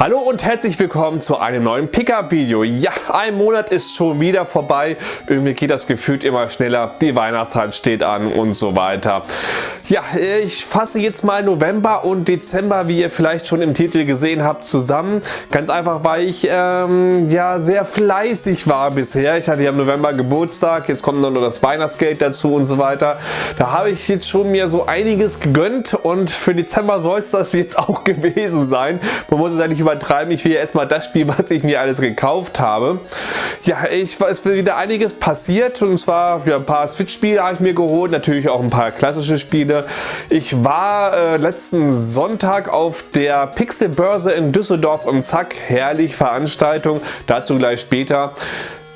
Hallo und herzlich willkommen zu einem neuen Pickup-Video. Ja, ein Monat ist schon wieder vorbei. Irgendwie geht das gefühlt immer schneller. Die Weihnachtszeit steht an und so weiter. Ja, ich fasse jetzt mal November und Dezember, wie ihr vielleicht schon im Titel gesehen habt, zusammen. Ganz einfach, weil ich ähm, ja sehr fleißig war bisher. Ich hatte ja im November Geburtstag, jetzt kommt noch das Weihnachtsgeld dazu und so weiter. Da habe ich jetzt schon mir so einiges gegönnt und für Dezember soll es das jetzt auch gewesen sein. Man muss es eigentlich über übertreiben. Ich will erstmal das Spiel, was ich mir alles gekauft habe. Ja, ich, es ist wieder einiges passiert und zwar ja, ein paar Switch-Spiele habe ich mir geholt, natürlich auch ein paar klassische Spiele. Ich war äh, letzten Sonntag auf der Pixelbörse in Düsseldorf im Zack. Herrlich Veranstaltung, dazu gleich später.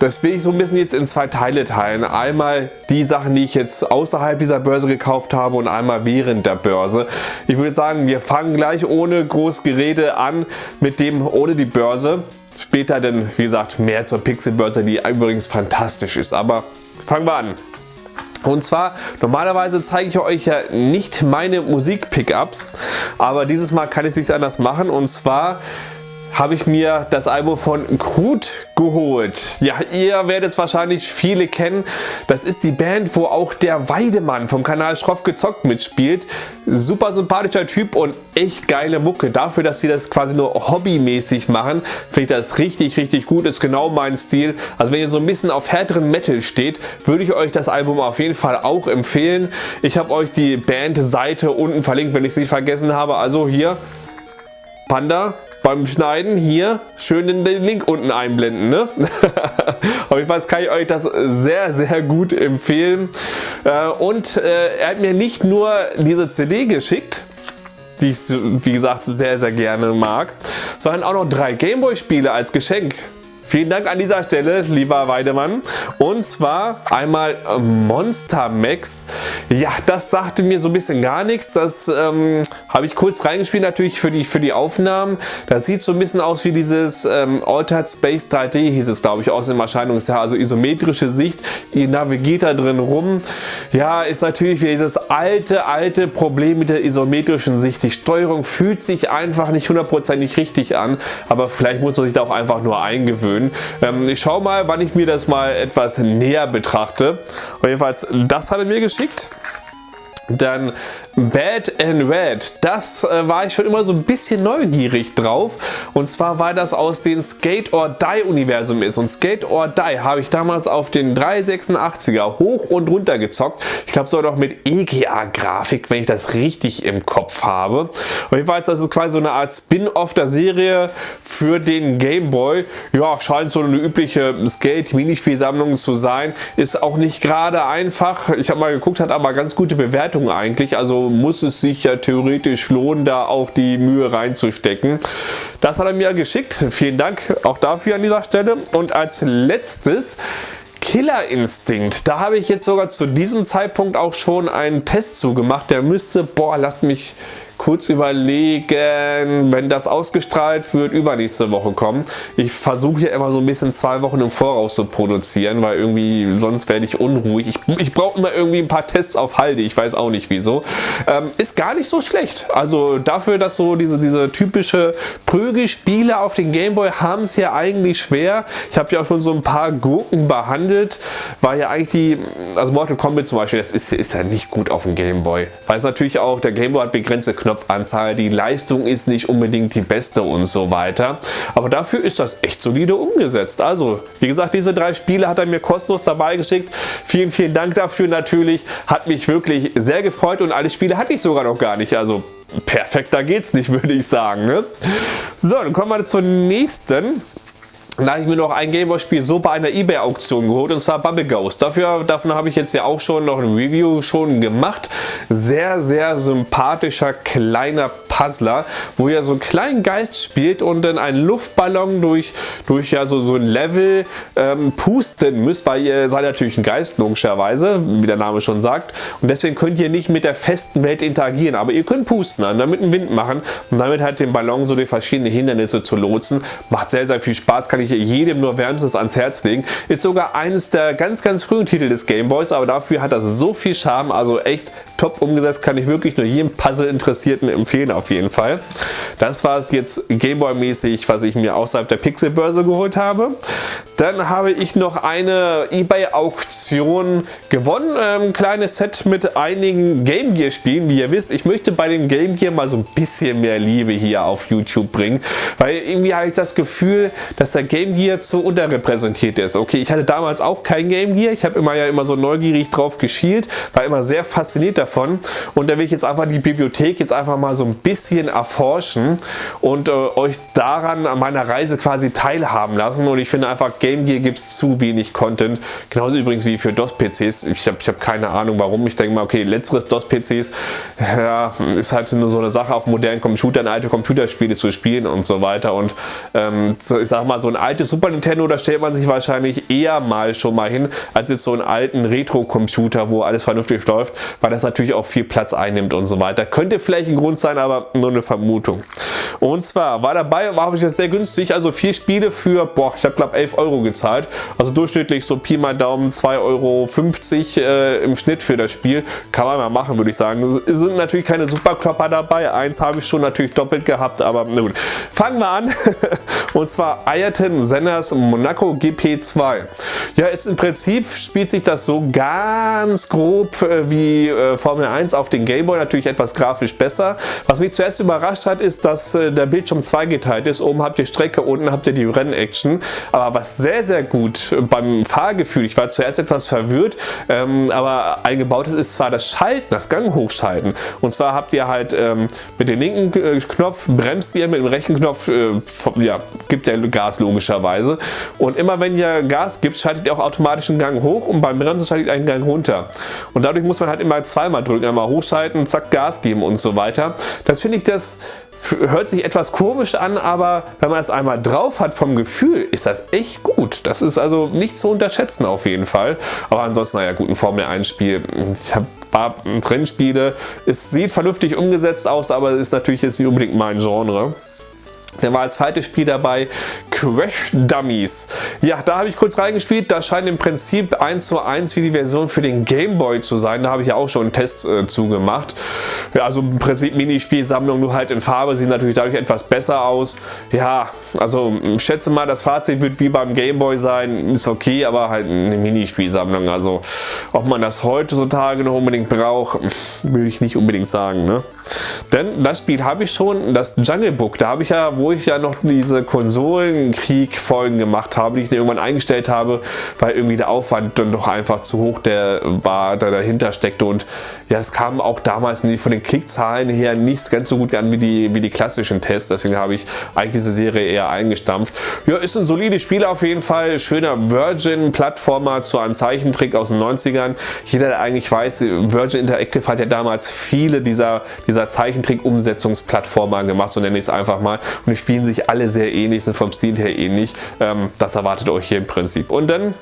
Das will ich so ein bisschen jetzt in zwei Teile teilen. Einmal die Sachen, die ich jetzt außerhalb dieser Börse gekauft habe und einmal während der Börse. Ich würde sagen, wir fangen gleich ohne groß Gerede an mit dem ohne die Börse. Später dann, wie gesagt, mehr zur Pixelbörse, die übrigens fantastisch ist. Aber fangen wir an. Und zwar, normalerweise zeige ich euch ja nicht meine Musik-Pickups, aber dieses Mal kann ich es nicht anders machen. Und zwar habe ich mir das Album von Krut geholt. Ja, ihr werdet es wahrscheinlich viele kennen. Das ist die Band, wo auch der Weidemann vom Kanal Schroff gezockt mitspielt. Super sympathischer Typ und echt geile Mucke. Dafür, dass sie das quasi nur hobbymäßig machen, finde ich das richtig, richtig gut. Ist genau mein Stil. Also wenn ihr so ein bisschen auf härteren Metal steht, würde ich euch das Album auf jeden Fall auch empfehlen. Ich habe euch die Bandseite unten verlinkt, wenn ich es nicht vergessen habe. Also hier Panda beim Schneiden hier schön den Link unten einblenden. Ne? Auf jeden Fall kann ich euch das sehr, sehr gut empfehlen. Äh, und äh, er hat mir nicht nur diese CD geschickt, die ich wie gesagt sehr, sehr gerne mag, sondern auch noch drei Gameboy-Spiele als Geschenk. Vielen Dank an dieser Stelle, lieber Weidemann. Und zwar einmal Monster Max. Ja, das sagte mir so ein bisschen gar nichts. Das ähm, habe ich kurz reingespielt natürlich für die, für die Aufnahmen. Das sieht so ein bisschen aus wie dieses ähm, Altered Space 3D hieß es glaube ich aus dem Erscheinungsjahr. Also isometrische Sicht. Ihr navigiert da drin rum. Ja, ist natürlich wieder dieses alte, alte Problem mit der isometrischen Sicht. Die Steuerung fühlt sich einfach nicht hundertprozentig richtig an. Aber vielleicht muss man sich da auch einfach nur eingewöhnen schön. Ähm, ich schaue mal, wann ich mir das mal etwas näher betrachte. Und jedenfalls, das hat er mir geschickt. Dann Bad and Red, das äh, war ich schon immer so ein bisschen neugierig drauf. Und zwar war das aus dem Skate or Die Universum ist. Und Skate or Die habe ich damals auf den 386er hoch und runter gezockt. Ich glaube sogar noch mit EGA-Grafik, wenn ich das richtig im Kopf habe. Und jedenfalls, das ist quasi so eine Art Spin-off der Serie für den Game Boy. Ja, scheint so eine übliche Skate-Minispielsammlung zu sein. Ist auch nicht gerade einfach. Ich habe mal geguckt, hat aber ganz gute Bewertungen eigentlich. Also muss es sich ja theoretisch lohnen, da auch die Mühe reinzustecken. Das hat er mir geschickt. Vielen Dank auch dafür an dieser Stelle. Und als letztes Killer Instinct. Da habe ich jetzt sogar zu diesem Zeitpunkt auch schon einen Test zugemacht. Der müsste, boah, lasst mich kurz überlegen, wenn das ausgestrahlt wird, übernächste Woche kommen. Ich versuche ja immer so ein bisschen zwei Wochen im Voraus zu produzieren, weil irgendwie sonst werde ich unruhig. Ich, ich brauche immer irgendwie ein paar Tests auf Halde, ich weiß auch nicht wieso. Ähm, ist gar nicht so schlecht. Also dafür, dass so diese, diese typische Prügelspiele auf den Gameboy haben es ja eigentlich schwer. Ich habe ja auch schon so ein paar Gurken behandelt, weil ja eigentlich die, also Mortal Kombat zum Beispiel, das ist, ist ja nicht gut auf dem Gameboy. Weil es natürlich auch, der Gameboy hat begrenzte Knopfanzahl, die Leistung ist nicht unbedingt die beste und so weiter. Aber dafür ist das echt solide umgesetzt. Also, wie gesagt, diese drei Spiele hat er mir kostenlos dabei geschickt. Vielen, vielen Dank dafür natürlich. Hat mich wirklich sehr gefreut und alle Spiele hatte ich sogar noch gar nicht. Also, perfekter geht's nicht, würde ich sagen. Ne? So, dann kommen wir zur nächsten. Da habe ich mir noch ein Gameboy-Spiel so bei einer Ebay-Auktion geholt und zwar Bubble Ghost. Dafür, davon habe ich jetzt ja auch schon noch ein Review schon gemacht. Sehr, sehr sympathischer kleiner Puzzler, wo ihr so einen kleinen Geist spielt und dann einen Luftballon durch, durch ja so, so ein Level ähm, pusten müsst, weil ihr seid natürlich ein Geist, logischerweise, wie der Name schon sagt. Und deswegen könnt ihr nicht mit der festen Welt interagieren, aber ihr könnt pusten, und damit einen Wind machen und damit halt den Ballon so durch verschiedene Hindernisse zu lotsen. Macht sehr, sehr viel Spaß, kann ich jedem nur wärmstens ans Herz legen. Ist sogar eines der ganz, ganz frühen Titel des Gameboys, aber dafür hat das so viel Charme, also echt top umgesetzt, kann ich wirklich nur jedem Puzzle-Interessierten empfehlen auf auf jeden Fall. Das war es jetzt Gameboy-mäßig, was ich mir außerhalb der Pixelbörse geholt habe. Dann habe ich noch eine Ebay-Auktion gewonnen. Ein ähm, kleines Set mit einigen Game Gear Spielen. Wie ihr wisst, ich möchte bei dem Game Gear mal so ein bisschen mehr Liebe hier auf YouTube bringen. Weil irgendwie habe ich das Gefühl, dass der Game Gear zu unterrepräsentiert ist. Okay, ich hatte damals auch kein Game Gear. Ich habe immer ja immer so neugierig drauf geschielt. War immer sehr fasziniert davon. Und da will ich jetzt einfach die Bibliothek jetzt einfach mal so ein bisschen erforschen und äh, euch daran an meiner Reise quasi teilhaben lassen. Und ich finde einfach, Game Gear gibt es zu wenig Content. Genauso übrigens wie für DOS-PCs. Ich habe ich hab keine Ahnung warum. Ich denke mal, okay, letzteres DOS-PCs ja, ist halt nur so eine Sache auf modernen Computern, alte Computerspiele zu spielen und so weiter. Und ähm, ich sag mal, so ein altes Super Nintendo, da stellt man sich wahrscheinlich eher mal schon mal hin, als jetzt so einen alten Retro-Computer, wo alles vernünftig läuft, weil das natürlich auch viel Platz einnimmt und so weiter. Könnte vielleicht ein Grund sein, aber nur eine Vermutung. Und zwar war dabei, war ich das sehr günstig, also vier Spiele für, boah, ich glaube 11 Euro gezahlt. Also durchschnittlich so Pi mal Daumen 2,50 Euro äh, im Schnitt für das Spiel. Kann man mal machen, würde ich sagen. Es sind natürlich keine Superklopper dabei. Eins habe ich schon natürlich doppelt gehabt, aber na gut. Fangen wir an. Und zwar Ayrton Senners Monaco GP2. Ja, ist im Prinzip spielt sich das so ganz grob äh, wie äh, Formel 1 auf den Gameboy. Natürlich etwas grafisch besser. Was mich zuerst überrascht hat, ist, dass äh, der Bildschirm zweigeteilt ist. Oben habt ihr Strecke, unten habt ihr die Rennaction. Aber was sehr, sehr gut beim Fahrgefühl, ich war zuerst etwas verwirrt, ähm, aber eingebaut ist, zwar das Schalten, das Gang hochschalten. Und zwar habt ihr halt ähm, mit dem linken äh, Knopf bremst ihr, mit dem rechten Knopf äh, ja, gibt der Gas logischerweise. Und immer wenn ihr Gas gibt, schaltet ihr auch automatisch einen Gang hoch und beim Bremsen schaltet ihr einen Gang runter. Und dadurch muss man halt immer zweimal drücken, einmal hochschalten, zack, Gas geben und so weiter. Das finde ich, das hört sich etwas komisch an, aber wenn man es einmal drauf hat vom Gefühl, ist das echt gut. Das ist also nicht zu unterschätzen auf jeden Fall. Aber ansonsten, naja, gut, ein Formel 1 Spiel. Ich habe ein paar Rennspiele. Es sieht vernünftig umgesetzt aus, aber es ist natürlich jetzt nicht unbedingt mein Genre. Dann war als zweites Spiel dabei Crash Dummies. Ja, da habe ich kurz reingespielt. Das scheint im Prinzip 1 zu 1 wie die Version für den Game Boy zu sein. Da habe ich ja auch schon einen Test äh, zugemacht. Ja, also im Prinzip Minispielsammlung, nur halt in Farbe. Sieht natürlich dadurch etwas besser aus. Ja, also ich schätze mal, das Fazit wird wie beim Game Boy sein. Ist okay, aber halt eine Minispielsammlung. Also ob man das heutzutage noch unbedingt braucht, würde ich nicht unbedingt sagen. Ne? Denn das Spiel habe ich schon, das Jungle Book, da habe ich ja, wo ich ja noch diese Konsolenkrieg-Folgen gemacht habe, die ich irgendwann eingestellt habe, weil irgendwie der Aufwand dann doch einfach zu hoch der war, der dahinter steckte und ja, es kam auch damals von den Klickzahlen her nicht ganz so gut an wie die, wie die klassischen Tests, deswegen habe ich eigentlich diese Serie eher eingestampft. Ja, ist ein solides Spiel auf jeden Fall, schöner Virgin-Plattformer zu einem Zeichentrick aus den 90ern. Jeder, der eigentlich weiß, Virgin Interactive hat ja damals viele dieser, dieser Zeichentrick-Umsetzungsplattformer gemacht, so nenne ich es einfach mal. Und die spielen sich alle sehr ähnlich, sind vom Stil her ähnlich. Ähm, das erwartet euch hier im Prinzip. Und dann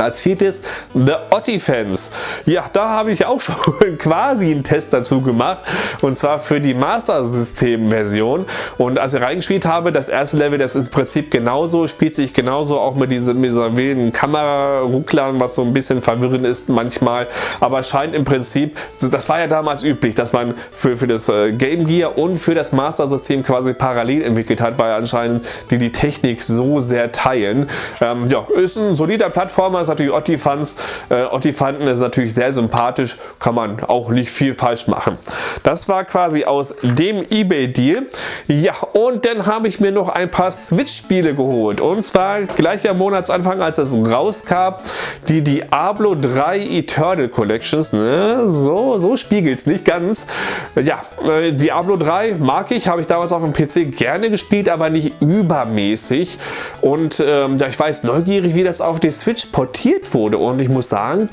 als viertes The Ottifans. Ja, da habe ich auch schon quasi einen Test dazu gemacht und zwar für die Master System Version und als ich reingespielt habe, das erste Level, das ist im Prinzip genauso, spielt sich genauso auch mit, diesem, mit dieser wilden Kamera-Rucklern, was so ein bisschen verwirrend ist manchmal, aber scheint im Prinzip, das war ja damals üblich, dass man für, für das äh, Game Gear und für das Master System quasi parallel entwickelt hat, weil anscheinend die die Technik so sehr teilen. Ähm, ja, ist ein solider Plattformer, ist natürlich Ottifans. Äh, Ottifanten ist natürlich sehr sympathisch, kann man auch nicht viel falsch machen. Das war quasi aus dem Ebay-Deal. Ja, und dann habe ich mir noch ein paar Switch-Spiele geholt. Und zwar gleich am Monatsanfang, als es rauskam, die Diablo 3 Eternal Collections. Ne? So, so spiegelt es nicht ganz. Ja, äh, Diablo 3 mag ich, habe ich damals auf dem PC gerne gespielt, aber nicht übermäßig. Und ähm, ja, ich weiß neugierig, wie das auf die Switch portiert wurde. Und ich muss sagen,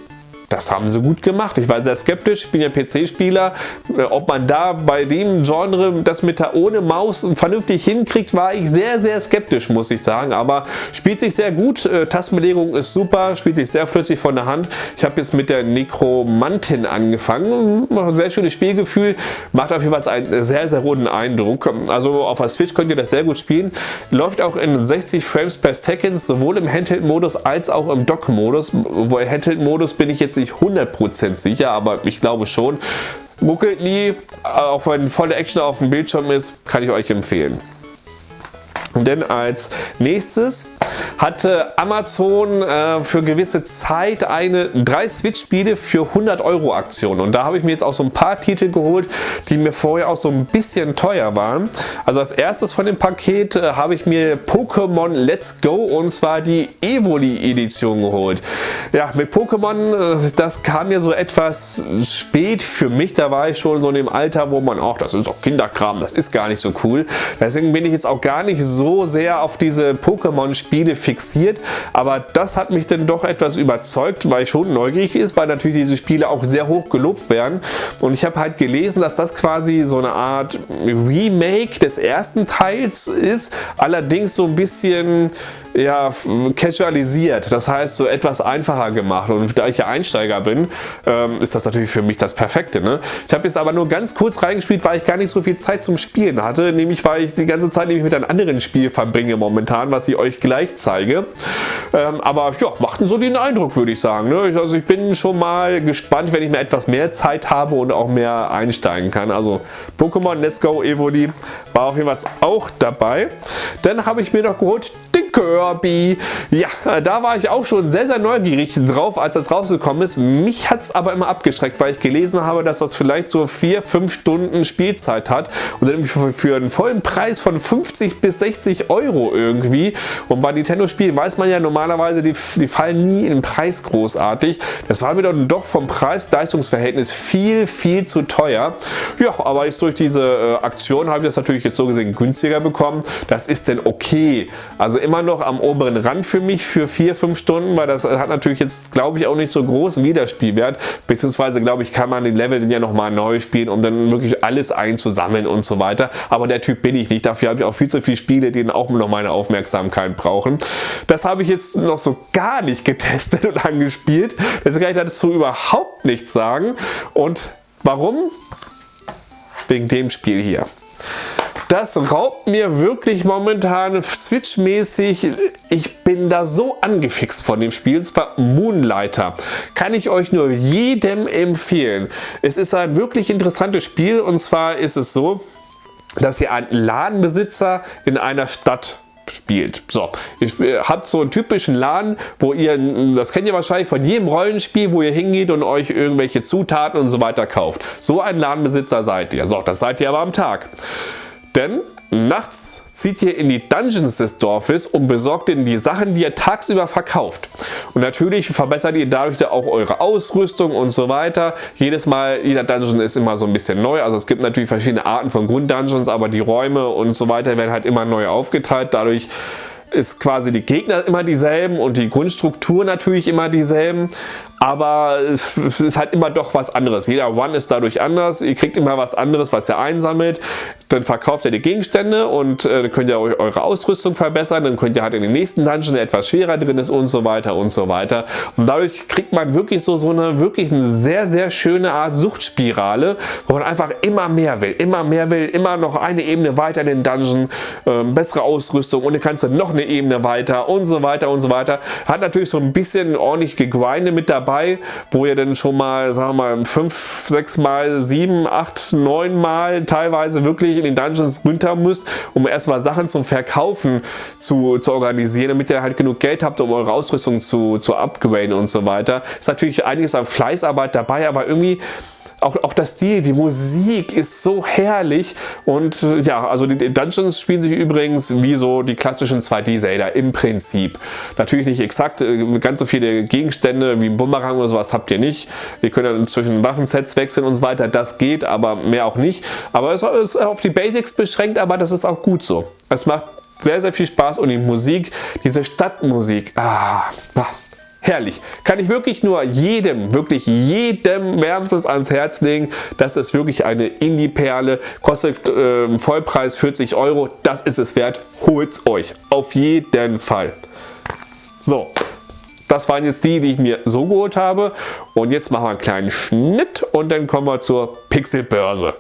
das haben sie gut gemacht. Ich war sehr skeptisch, ich bin ja PC-Spieler. Äh, ob man da bei dem Genre das mit der ohne Maus vernünftig hinkriegt, war ich sehr, sehr skeptisch, muss ich sagen. Aber spielt sich sehr gut. Äh, Tastenbelegung ist super, spielt sich sehr flüssig von der Hand. Ich habe jetzt mit der Necromantin angefangen. Sehr schönes Spielgefühl. Macht auf jeden Fall einen sehr, sehr roten Eindruck. Also auf der Switch könnt ihr das sehr gut spielen. Läuft auch in 60 Frames per Second, sowohl im Handheld-Modus als auch im Dock-Modus. Wo Handheld-Modus bin ich jetzt nicht 100% sicher, aber ich glaube schon. Muckelt nie, auch wenn volle Action auf dem Bildschirm ist, kann ich euch empfehlen. Denn als nächstes hatte Amazon äh, für gewisse Zeit eine drei Switch-Spiele für 100 Euro Aktion und da habe ich mir jetzt auch so ein paar Titel geholt, die mir vorher auch so ein bisschen teuer waren. Also als erstes von dem Paket äh, habe ich mir Pokémon Let's Go und zwar die Evoli Edition geholt. Ja, mit Pokémon, äh, das kam mir so etwas spät für mich, da war ich schon so in dem Alter, wo man auch, das ist doch Kinderkram, das ist gar nicht so cool. Deswegen bin ich jetzt auch gar nicht so sehr auf diese Pokémon-Spiele fixiert, aber das hat mich dann doch etwas überzeugt, weil ich schon neugierig ist, weil natürlich diese Spiele auch sehr hoch gelobt werden und ich habe halt gelesen, dass das quasi so eine Art Remake des ersten Teils ist, allerdings so ein bisschen ja, casualisiert, das heißt so etwas einfacher gemacht und da ich ja Einsteiger bin, ähm, ist das natürlich für mich das Perfekte. Ne? Ich habe jetzt aber nur ganz kurz reingespielt, weil ich gar nicht so viel Zeit zum Spielen hatte, nämlich weil ich die ganze Zeit nämlich mit einem anderen Spiel verbringe momentan, was ich euch gleich zeige. Ähm, aber ja, machten so den Eindruck, würde ich sagen. Ne? Also ich bin schon mal gespannt, wenn ich mir etwas mehr Zeit habe und auch mehr einsteigen kann. Also Pokémon Let's Go Evoli war auf jeden Fall auch dabei. Dann habe ich mir noch geholt Kirby. Ja, da war ich auch schon sehr, sehr neugierig drauf, als das rausgekommen ist. Mich hat es aber immer abgestreckt, weil ich gelesen habe, dass das vielleicht so 4-5 Stunden Spielzeit hat und dann für, für einen vollen Preis von 50 bis 60 Euro irgendwie. Und bei Nintendo-Spielen weiß man ja normalerweise, die, die fallen nie in den Preis großartig. Das war mir dann doch vom Preis-Leistungsverhältnis viel, viel zu teuer. Ja, aber ich durch diese äh, Aktion habe ich das natürlich jetzt so gesehen günstiger bekommen. Das ist denn okay. Also immer noch am oberen Rand für mich für 4-5 Stunden, weil das hat natürlich jetzt glaube ich auch nicht so großen Wiederspielwert, beziehungsweise glaube ich kann man den Level dann ja nochmal neu spielen, um dann wirklich alles einzusammeln und so weiter. Aber der Typ bin ich nicht, dafür habe ich auch viel zu viele Spiele, die auch noch meine Aufmerksamkeit brauchen. Das habe ich jetzt noch so gar nicht getestet und angespielt, deswegen kann ich dazu überhaupt nichts sagen. Und warum? Wegen dem Spiel hier. Das raubt mir wirklich momentan Switch-mäßig. Ich bin da so angefixt von dem Spiel. Und zwar Moonlighter. Kann ich euch nur jedem empfehlen. Es ist ein wirklich interessantes Spiel. Und zwar ist es so, dass ihr einen Ladenbesitzer in einer Stadt spielt. So, ihr habt so einen typischen Laden, wo ihr, das kennt ihr wahrscheinlich von jedem Rollenspiel, wo ihr hingeht und euch irgendwelche Zutaten und so weiter kauft. So ein Ladenbesitzer seid ihr. So, das seid ihr aber am Tag. Denn nachts zieht ihr in die Dungeons des Dorfes und besorgt ihnen die Sachen, die ihr tagsüber verkauft. Und natürlich verbessert ihr dadurch auch eure Ausrüstung und so weiter. Jedes Mal, jeder Dungeon ist immer so ein bisschen neu. Also es gibt natürlich verschiedene Arten von Grunddungeons, aber die Räume und so weiter werden halt immer neu aufgeteilt. Dadurch ist quasi die Gegner immer dieselben und die Grundstruktur natürlich immer dieselben aber es ist halt immer doch was anderes. Jeder One ist dadurch anders, ihr kriegt immer was anderes, was ihr einsammelt, dann verkauft ihr die Gegenstände und äh, dann könnt ihr eure Ausrüstung verbessern, dann könnt ihr halt in den nächsten Dungeon, der etwas schwerer drin ist und so weiter und so weiter. Und dadurch kriegt man wirklich so, so eine wirklich eine sehr, sehr schöne Art Suchtspirale, wo man einfach immer mehr will, immer mehr will, immer noch eine Ebene weiter in den Dungeon, äh, bessere Ausrüstung und dann kannst du noch eine Ebene weiter und so weiter und so weiter. Hat natürlich so ein bisschen ordentlich gegrindet mit dabei, wo ihr dann schon mal, sagen wir mal, 5, 6 mal, 7, 8, 9 mal teilweise wirklich in den Dungeons runter müsst, um erstmal Sachen zum Verkaufen zu, zu organisieren, damit ihr halt genug Geld habt, um eure Ausrüstung zu, zu upgraden und so weiter. Ist natürlich einiges an Fleißarbeit dabei, aber irgendwie auch, auch das Stil, die Musik ist so herrlich und äh, ja, also die Dungeons spielen sich übrigens wie so die klassischen 2D-Zelda im Prinzip. Natürlich nicht exakt, äh, ganz so viele Gegenstände wie ein Bumerang oder sowas habt ihr nicht. Ihr könnt dann zwischen Waffensets wechseln und so weiter, das geht, aber mehr auch nicht. Aber es ist auf die Basics beschränkt, aber das ist auch gut so. Es macht sehr, sehr viel Spaß und die Musik, diese Stadtmusik, ah, ah herrlich. Kann ich wirklich nur jedem, wirklich jedem wärmstens ans Herz legen. Das ist wirklich eine Indie-Perle. Kostet äh, Vollpreis 40 Euro. Das ist es wert. Holt's euch. Auf jeden Fall. So. Das waren jetzt die, die ich mir so geholt habe. Und jetzt machen wir einen kleinen Schnitt und dann kommen wir zur Pixelbörse.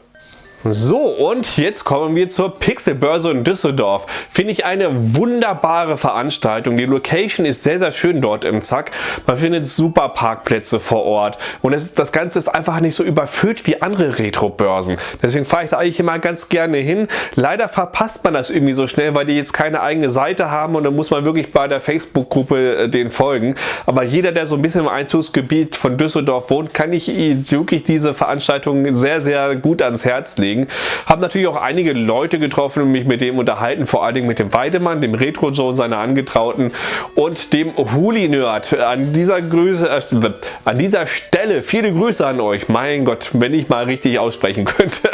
So, und jetzt kommen wir zur Pixelbörse in Düsseldorf. Finde ich eine wunderbare Veranstaltung. Die Location ist sehr, sehr schön dort im Zack. Man findet super Parkplätze vor Ort. Und es, das Ganze ist einfach nicht so überfüllt wie andere Retro-Börsen. Deswegen fahre ich da eigentlich immer ganz gerne hin. Leider verpasst man das irgendwie so schnell, weil die jetzt keine eigene Seite haben und dann muss man wirklich bei der Facebook-Gruppe äh, den folgen. Aber jeder, der so ein bisschen im Einzugsgebiet von Düsseldorf wohnt, kann ich wirklich diese Veranstaltung sehr, sehr gut ans Herz legen legen. Habe natürlich auch einige Leute getroffen und mich mit dem unterhalten, vor allen Dingen mit dem Weidemann, dem Retro Joe, seiner Angetrauten und dem Huli Nerd. An dieser Grüße, äh, an dieser Stelle viele Grüße an euch. Mein Gott, wenn ich mal richtig aussprechen könnte.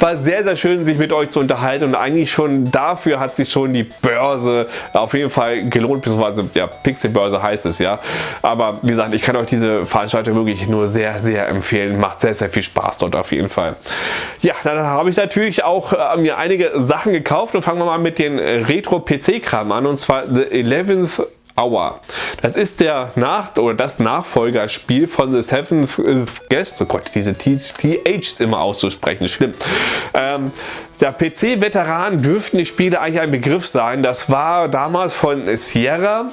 War sehr, sehr schön, sich mit euch zu unterhalten und eigentlich schon dafür hat sich schon die Börse auf jeden Fall gelohnt, beziehungsweise ja, Pixelbörse heißt es ja. Aber wie gesagt, ich kann euch diese Veranstaltung wirklich nur sehr, sehr empfehlen. Macht sehr, sehr viel Spaß dort auf jeden Fall. Ja, dann habe ich natürlich auch äh, mir einige Sachen gekauft und fangen wir mal mit den Retro-PC-Kram an und zwar The 11th Hour. Das ist der Nach oder das Nachfolgerspiel von The Seventh Guest. Oh Gott, diese THs immer auszusprechen, schlimm. Ähm, der PC-Veteran dürften die Spiele eigentlich ein Begriff sein. Das war damals von Sierra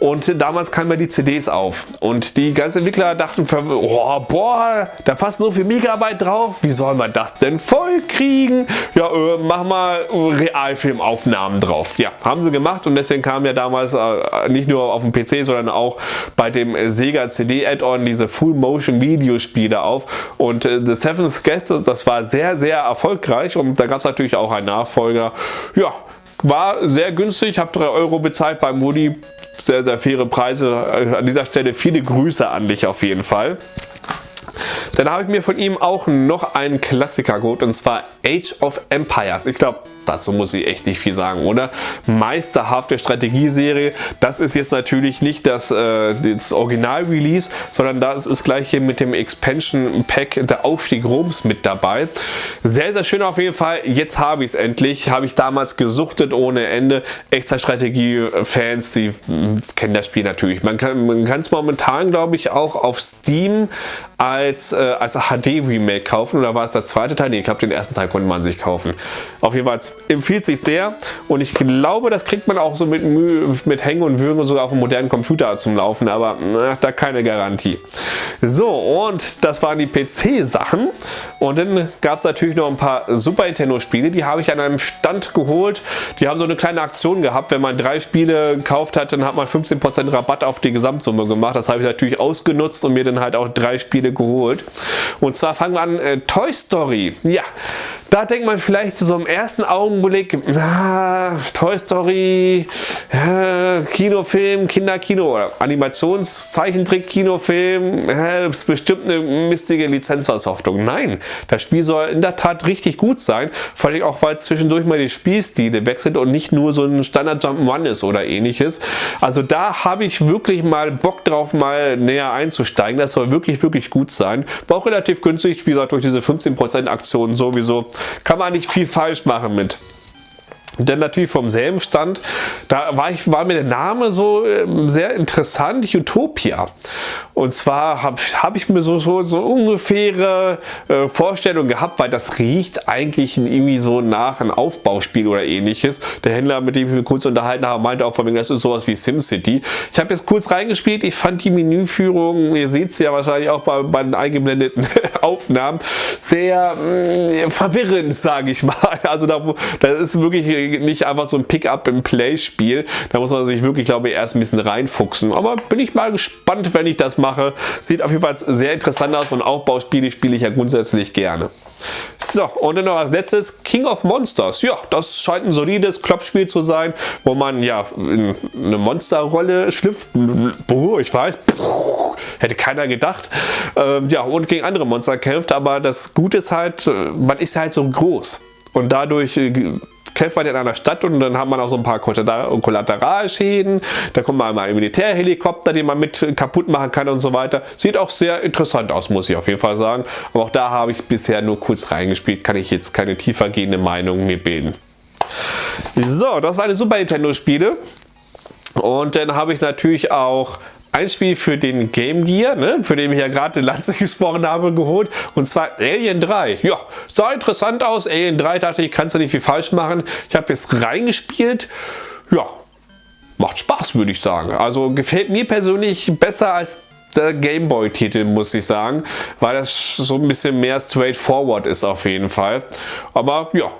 und damals kamen ja die CDs auf. Und die ganzen Entwickler dachten, oh, boah, da passt so viel Megabyte drauf, wie sollen wir das denn voll kriegen? Ja, äh, mach mal Realfilmaufnahmen drauf. Ja, haben sie gemacht und deswegen kam ja damals äh, nicht nur auf dem PC, sondern auch bei dem Sega CD Add-on diese Full-Motion Videospiele auf. Und äh, The Seventh Guest, das war sehr, sehr erfolgreich und da gab es natürlich auch einen Nachfolger. Ja, war sehr günstig, habe 3 Euro bezahlt beim Woody. Sehr, sehr faire Preise. An dieser Stelle viele Grüße an dich auf jeden Fall. Dann habe ich mir von ihm auch noch einen Klassiker geholt und zwar Age of Empires. Ich glaube, dazu muss ich echt nicht viel sagen, oder? Meisterhafte Strategieserie. Das ist jetzt natürlich nicht das, äh, das Original-Release, sondern das ist gleich hier mit dem Expansion Pack der Aufstieg Roms mit dabei. Sehr, sehr schön auf jeden Fall. Jetzt habe ich es endlich. Habe ich damals gesuchtet ohne Ende. Echtzeitstrategie-Fans, die kennen das Spiel natürlich. Man kann es momentan, glaube ich, auch auf Steam als, äh, als HD-Remake kaufen. Oder war es der zweite Teil? Nee, ich glaube, den ersten Teil konnte man sich kaufen. Auf jeden Fall empfiehlt sich sehr und ich glaube, das kriegt man auch so mit, mit Hängen und Würgen sogar auf einem modernen Computer zum Laufen, aber na, da keine Garantie. So, und das waren die PC-Sachen und dann gab es natürlich noch ein paar Super Nintendo-Spiele, die habe ich an einem Stand geholt. Die haben so eine kleine Aktion gehabt, wenn man drei Spiele gekauft hat, dann hat man 15% Rabatt auf die Gesamtsumme gemacht. Das habe ich natürlich ausgenutzt und mir dann halt auch drei Spiele geholt. Und zwar fangen wir an, äh, Toy Story. Ja, da denkt man vielleicht so im ersten Augenblick, ah, Toy Story, äh, Kinofilm, Kinderkino oder Animationszeichentrick-Kinofilm, äh, ist bestimmt eine mistige Lizenzversoftung. Nein, das Spiel soll in der Tat richtig gut sein, vor allem auch, weil zwischendurch mal die Spielstile wechselt und nicht nur so ein Standard Jump'n'Run ist oder ähnliches. Also da habe ich wirklich mal Bock drauf, mal näher einzusteigen. Das soll wirklich, wirklich gut sein. War auch relativ günstig, wie gesagt, durch diese 15% Aktion sowieso kann man nicht viel falsch machen mit. Denn natürlich vom selben Stand, da war, ich, war mir der Name so äh, sehr interessant, Utopia. Und zwar habe hab ich mir so, so, so ungefähre äh, Vorstellung gehabt, weil das riecht eigentlich irgendwie so nach einem Aufbauspiel oder ähnliches. Der Händler, mit dem ich mich kurz unterhalten habe, meinte auch von mir, das ist sowas wie SimCity. Ich habe jetzt kurz reingespielt, ich fand die Menüführung, ihr seht es ja wahrscheinlich auch bei, bei den eingeblendeten Aufnahmen, sehr mh, mm, verwirrend, sage ich mal. Also da, das ist wirklich nicht einfach so ein Pick-up-and-Play-Spiel. Da muss man sich wirklich, glaube ich, erst ein bisschen reinfuchsen. Aber bin ich mal gespannt, wenn ich das mache. Sieht auf jeden Fall sehr interessant aus und Aufbauspiele spiele ich ja grundsätzlich gerne. So, und dann noch als letztes King of Monsters. Ja, das scheint ein solides Klopfspiel zu sein, wo man ja in eine Monsterrolle schlüpft. Boah, ich weiß, hätte keiner gedacht. Ähm, ja, und gegen andere Monster kämpft, aber das Gute ist halt, äh, man ist halt so groß. Und dadurch äh, kämpft man in einer Stadt und dann hat man auch so ein paar Kollateralschäden. Da kommt mal ein Militärhelikopter, den man mit kaputt machen kann und so weiter. Sieht auch sehr interessant aus, muss ich auf jeden Fall sagen. Aber auch da habe ich bisher nur kurz reingespielt, kann ich jetzt keine tiefergehende Meinung mir bilden. So, das war eine Super Nintendo Spiele. Und dann habe ich natürlich auch ein Spiel für den Game Gear, ne, für den ich ja gerade Lanze gesprochen habe, geholt. Und zwar Alien 3. Ja, sah interessant aus. Alien 3 dachte ich, kannst du nicht viel falsch machen. Ich habe jetzt reingespielt. Ja, macht Spaß, würde ich sagen. Also gefällt mir persönlich besser als der Gameboy-Titel, muss ich sagen, weil das so ein bisschen mehr straightforward ist auf jeden Fall. Aber ja,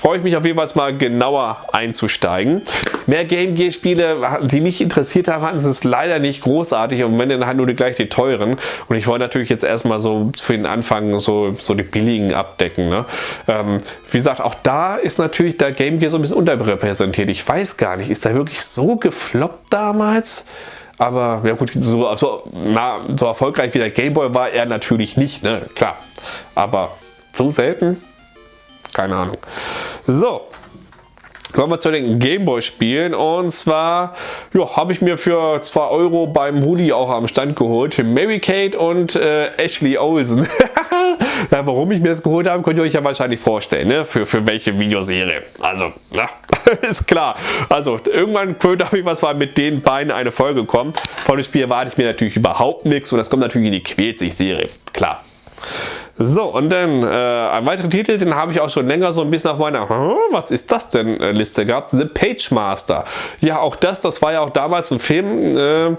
freue ich mich auf jeden Fall mal genauer einzusteigen. Mehr Game Gear Spiele, die mich interessiert haben, hatten es leider nicht großartig und wenn dann halt nur die, gleich die teuren. Und ich wollte natürlich jetzt erstmal so für den Anfang so, so die billigen abdecken. Ne? Ähm, wie gesagt, auch da ist natürlich der Game Gear so ein bisschen unterrepräsentiert. Ich weiß gar nicht, ist der wirklich so gefloppt damals? Aber ja gut, so, also, na, so erfolgreich wie der Game Boy war er natürlich nicht, ne? klar. Aber so selten? Keine Ahnung. So, Kommen wir zu den Gameboy-Spielen und zwar ja, habe ich mir für 2 Euro beim Huli auch am Stand geholt. Mary Kate und äh, Ashley Olsen. ja, warum ich mir das geholt habe, könnt ihr euch ja wahrscheinlich vorstellen, ne? für, für welche Videoserie. Also, na, ist klar. Also, irgendwann habe ich was mal mit den beiden eine Folge kommen. Von dem Spiel erwarte ich mir natürlich überhaupt nichts und das kommt natürlich in die Quält sich Serie. Klar. So, und dann äh, ein weiterer Titel, den habe ich auch schon länger so ein bisschen auf meiner was ist das denn äh, Liste gehabt. The Page Master. Ja, auch das, das war ja auch damals ein Film, äh,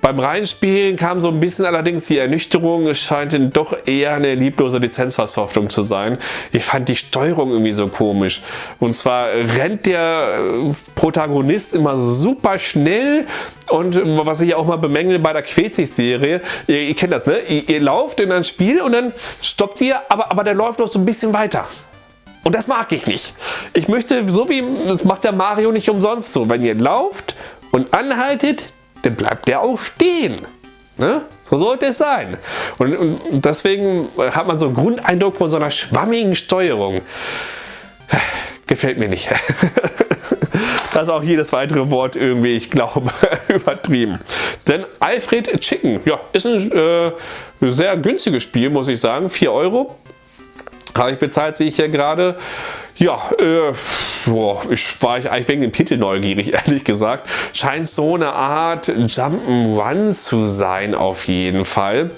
beim Reinspielen kam so ein bisschen allerdings die Ernüchterung, es scheint denn doch eher eine lieblose Lizenzversoftung zu sein. Ich fand die Steuerung irgendwie so komisch. Und zwar rennt der äh, Protagonist immer super schnell und was ich auch mal bemängel bei der Quetzig-Serie, ihr, ihr, kennt das, ne? Ihr, ihr lauft in ein Spiel und dann stoppt ihr, aber, aber der läuft noch so ein bisschen weiter. Und das mag ich nicht. Ich möchte, so wie, das macht der Mario nicht umsonst so, wenn ihr lauft und anhaltet, dann bleibt der auch stehen. Ne? So sollte es sein. Und, und, deswegen hat man so einen Grundeindruck von so einer schwammigen Steuerung. Gefällt mir nicht. das ist auch jedes weitere Wort irgendwie, ich glaube, übertrieben. Denn Alfred Chicken, ja, ist ein äh, sehr günstiges Spiel, muss ich sagen. 4 Euro habe ich bezahlt, sehe ich hier gerade. Ja, äh, boah, ich war ich eigentlich wegen dem Titel neugierig, ehrlich gesagt. Scheint so eine Art Jump'n'Run zu sein auf jeden Fall.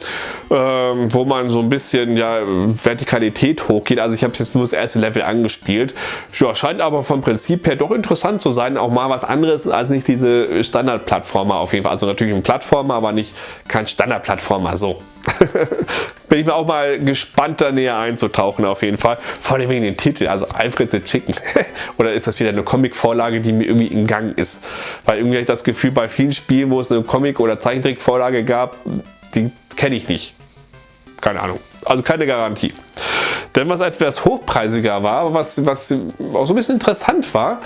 Ähm, wo man so ein bisschen ja, Vertikalität hochgeht. Also ich habe jetzt nur das erste Level angespielt. Ja, scheint aber vom Prinzip her doch interessant zu sein. Auch mal was anderes als nicht diese Standard-Plattformer auf jeden Fall. Also natürlich ein Plattformer, aber nicht kein Standard-Plattformer. So. bin ich mir auch mal gespannt, da näher einzutauchen auf jeden Fall. Vor allem wegen den Titel, also Alfred the Chicken. Oder ist das wieder eine Comic-Vorlage, die mir irgendwie in Gang ist? Weil irgendwie habe ich das Gefühl, bei vielen Spielen, wo es eine Comic- oder Zeichentrick-Vorlage gab, die kenne ich nicht. Keine Ahnung. Also keine Garantie. Denn was etwas hochpreisiger war, was, was auch so ein bisschen interessant war,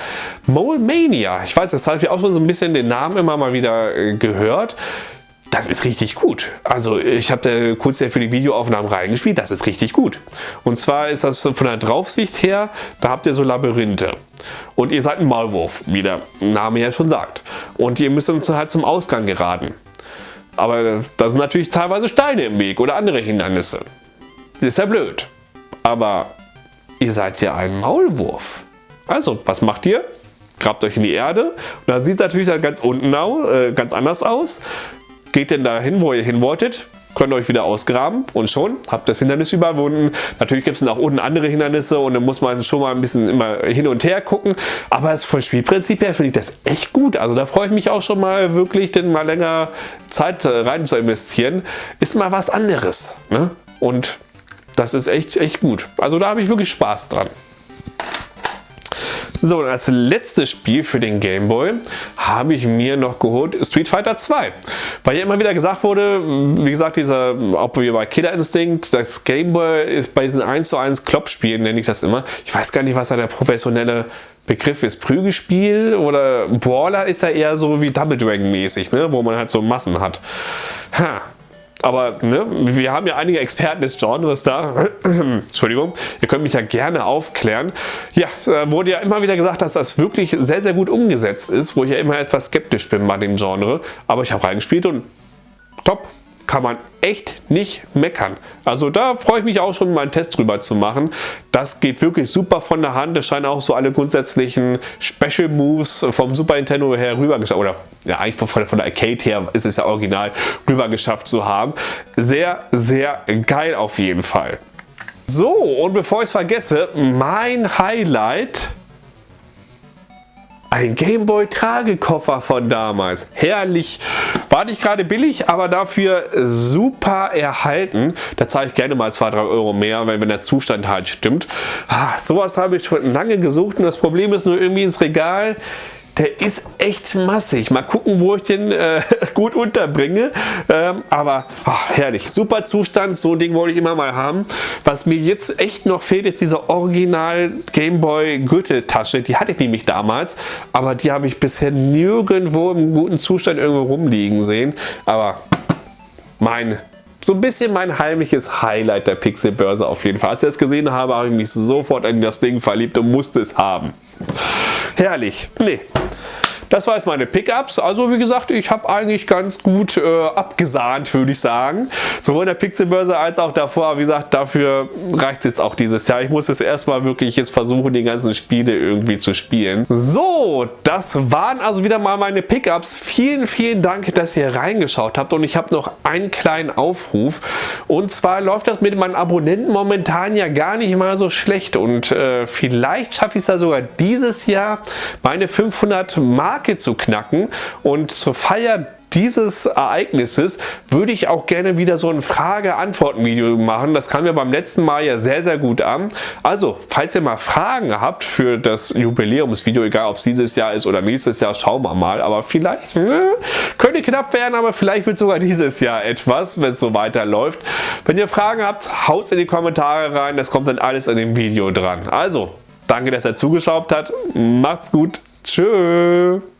Mole Mania. Ich weiß, das habe ich auch schon so ein bisschen den Namen immer mal wieder äh, gehört das ist richtig gut. Also ich habe kurz für die Videoaufnahmen reingespielt, das ist richtig gut. Und zwar ist das von der Draufsicht her, da habt ihr so Labyrinthe. Und ihr seid ein Maulwurf, wie der Name ja schon sagt. Und ihr müsst uns halt zum Ausgang geraten. Aber da sind natürlich teilweise Steine im Weg oder andere Hindernisse. Ist ja blöd. Aber ihr seid ja ein Maulwurf. Also, was macht ihr? Grabt euch in die Erde und da sieht natürlich dann ganz unten äh, ganz anders aus. Geht denn dahin, wo ihr hin wolltet, könnt ihr euch wieder ausgraben und schon habt das Hindernis überwunden. Natürlich gibt es nach unten andere Hindernisse und dann muss man schon mal ein bisschen immer hin und her gucken. Aber vom Spielprinzip her finde ich das echt gut. Also da freue ich mich auch schon mal wirklich, denn mal länger Zeit äh, rein zu investieren. Ist mal was anderes. Ne? Und das ist echt, echt gut. Also da habe ich wirklich Spaß dran. So, und als letztes Spiel für den Game Boy habe ich mir noch geholt Street Fighter 2. Weil ja immer wieder gesagt wurde, wie gesagt, dieser, auch wie bei Killer Instinct, das Game Boy ist bei diesen 1 zu 1 Klopp-Spielen, nenne ich das immer. Ich weiß gar nicht, was da der professionelle Begriff ist. Prügelspiel oder Brawler ist ja eher so wie Double Dragon mäßig, ne? wo man halt so Massen hat. Ha, aber ne, wir haben ja einige Experten des Genres da. Entschuldigung, ihr könnt mich ja gerne aufklären. Ja, da wurde ja immer wieder gesagt, dass das wirklich sehr, sehr gut umgesetzt ist, wo ich ja immer etwas skeptisch bin bei dem Genre. Aber ich habe reingespielt und top kann man echt nicht meckern. Also da freue ich mich auch schon, mal einen Test drüber zu machen. Das geht wirklich super von der Hand. Es scheinen auch so alle grundsätzlichen Special Moves vom Super Nintendo her rüber geschafft, oder ja eigentlich von, von der Arcade her ist es ja original rüber geschafft zu haben. Sehr, sehr geil auf jeden Fall. So, und bevor ich es vergesse, mein Highlight ein Gameboy Tragekoffer von damals. Herrlich. War nicht gerade billig, aber dafür super erhalten. Da zahle ich gerne mal 2-3 Euro mehr, wenn, wenn der Zustand halt stimmt. Ah, sowas habe ich schon lange gesucht und das Problem ist nur irgendwie ins Regal der ist echt massig. Mal gucken, wo ich den äh, gut unterbringe. Ähm, aber oh, herrlich, super Zustand. So ein Ding wollte ich immer mal haben. Was mir jetzt echt noch fehlt, ist diese Original Gameboy Gürteltasche. Die hatte ich nämlich damals, aber die habe ich bisher nirgendwo im guten Zustand irgendwo rumliegen sehen. Aber mein so ein bisschen mein heimliches Highlight der Pixelbörse auf jeden Fall. Als ich das gesehen habe, habe ich mich sofort in das Ding verliebt und musste es haben. Herrlich. Nee, das war jetzt meine Pickups. Also wie gesagt, ich habe eigentlich ganz gut äh, abgesahnt, würde ich sagen. Sowohl in der Pixelbörse als auch davor. Wie gesagt, dafür reicht es jetzt auch dieses Jahr. Ich muss jetzt erstmal wirklich jetzt versuchen, die ganzen Spiele irgendwie zu spielen. So, das waren also wieder mal meine Pickups. Vielen, vielen Dank, dass ihr reingeschaut habt. Und ich habe noch einen kleinen Aufruf. Und zwar läuft das mit meinen Abonnenten momentan ja gar nicht mal so schlecht. Und äh, vielleicht schaffe ich es da sogar dieses Jahr, meine 500 Mark Marke zu knacken und zur Feier dieses Ereignisses würde ich auch gerne wieder so ein Frage-Antworten-Video machen. Das kam mir beim letzten Mal ja sehr, sehr gut an. Also, falls ihr mal Fragen habt für das Jubiläumsvideo, egal ob es dieses Jahr ist oder nächstes Jahr, schauen wir mal. Aber vielleicht ne, könnte knapp werden, aber vielleicht wird sogar dieses Jahr etwas, wenn es so weiterläuft. Wenn ihr Fragen habt, haut in die Kommentare rein. Das kommt dann alles in dem Video dran. Also, danke, dass ihr zugeschaut habt. Macht's gut. Tschüss.